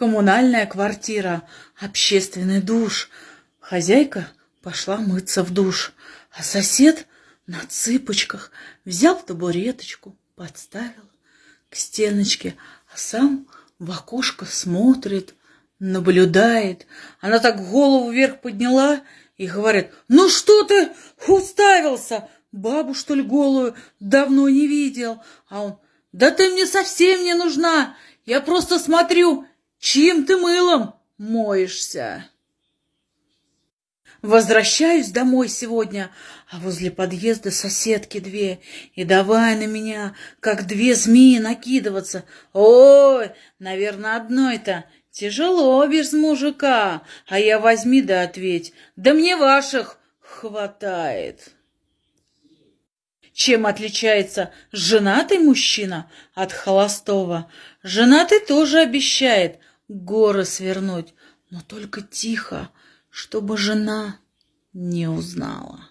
коммунальная квартира, общественный душ. Хозяйка пошла мыться в душ, а сосед на цыпочках взял табуреточку, подставил к стеночке, а сам в окошко смотрит, наблюдает. Она так голову вверх подняла и говорит, ну что ты уставился? Бабу, что ли, голую давно не видел. А он, да ты мне совсем не нужна. Я просто смотрю, чьим ты мылом моешься. Возвращаюсь домой сегодня, а возле подъезда соседки две, и давай на меня, как две змеи, накидываться. Ой, наверное, одной-то тяжело без мужика, а я возьми да ответь, да мне ваших хватает. Чем отличается женатый мужчина от холостого? Женатый тоже обещает горы свернуть, но только тихо, чтобы жена не узнала.